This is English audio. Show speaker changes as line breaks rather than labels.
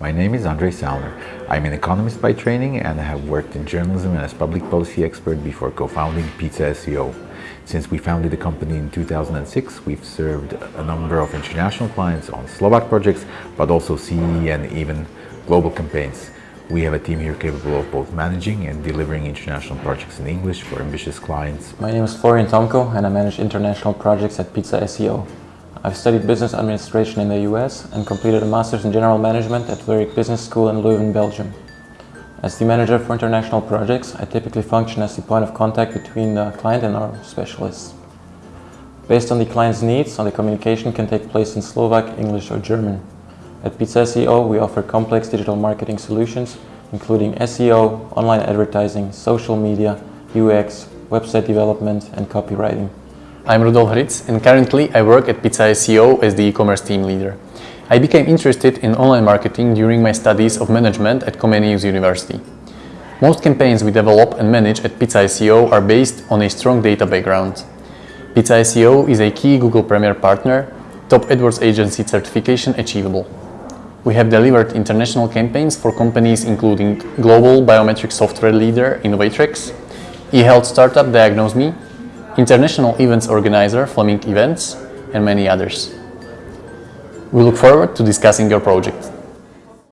My name is Andrej Salner. I'm an economist by training and I have worked in journalism and as public policy expert before co-founding Pizza SEO. Since we founded the company in 2006, we've served a number of international clients on Slovak projects, but also CE and even global campaigns. We have a team here capable of both managing and delivering international projects in English for ambitious clients.
My name is Florian Tomko and I manage international projects at Pizza SEO. I've studied business administration in the US and completed a master's in general management at Vlerick Business School in Leuven, Belgium. As the manager for international projects, I typically function as the point of contact between the client and our specialists. Based on the client's needs, the communication can take place in Slovak, English or German. At Pizza SEO, we offer complex digital marketing solutions, including SEO, online advertising, social media, UX, website development and copywriting.
I'm Rudolf Ritz and currently I work at Pizza SEO as the e-commerce team leader. I became interested in online marketing during my studies of management at Comenius University. Most campaigns we develop and manage at Pizza SEO are based on a strong data background. Pizza SEO is a key Google Premier partner, top AdWords agency certification achievable. We have delivered international campaigns for companies including global biometric software leader Innovatrics, e-health startup DiagnoseMe, international events organizer Fleming Events, and many others. We look forward to discussing your project.